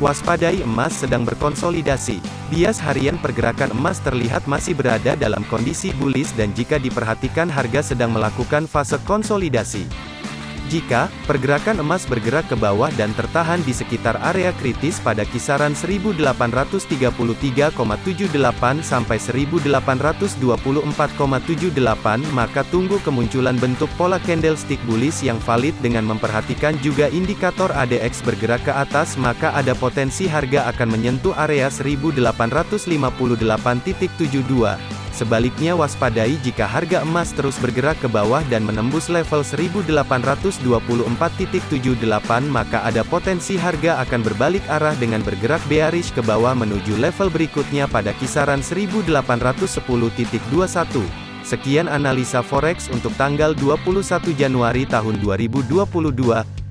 Waspadai emas sedang berkonsolidasi. Bias harian pergerakan emas terlihat masih berada dalam kondisi bullish dan jika diperhatikan harga sedang melakukan fase konsolidasi. Jika pergerakan emas bergerak ke bawah dan tertahan di sekitar area kritis pada kisaran 1833,78 sampai 1824,78 maka tunggu kemunculan bentuk pola candlestick bullish yang valid dengan memperhatikan juga indikator ADX bergerak ke atas maka ada potensi harga akan menyentuh area 1858.72 Sebaliknya waspadai jika harga emas terus bergerak ke bawah dan menembus level 1824.78 maka ada potensi harga akan berbalik arah dengan bergerak bearish ke bawah menuju level berikutnya pada kisaran 1810.21. Sekian analisa forex untuk tanggal 21 Januari tahun 2022.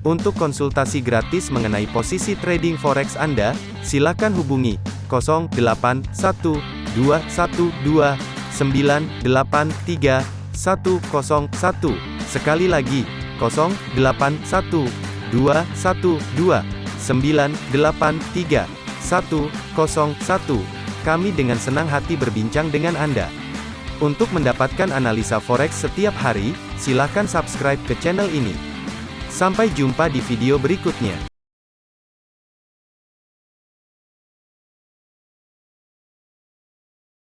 Untuk konsultasi gratis mengenai posisi trading forex Anda, silakan hubungi 081212 983 101. Sekali lagi, 081 212 983 101. Kami dengan senang hati berbincang dengan Anda. Untuk mendapatkan analisa forex setiap hari, silakan subscribe ke channel ini. Sampai jumpa di video berikutnya.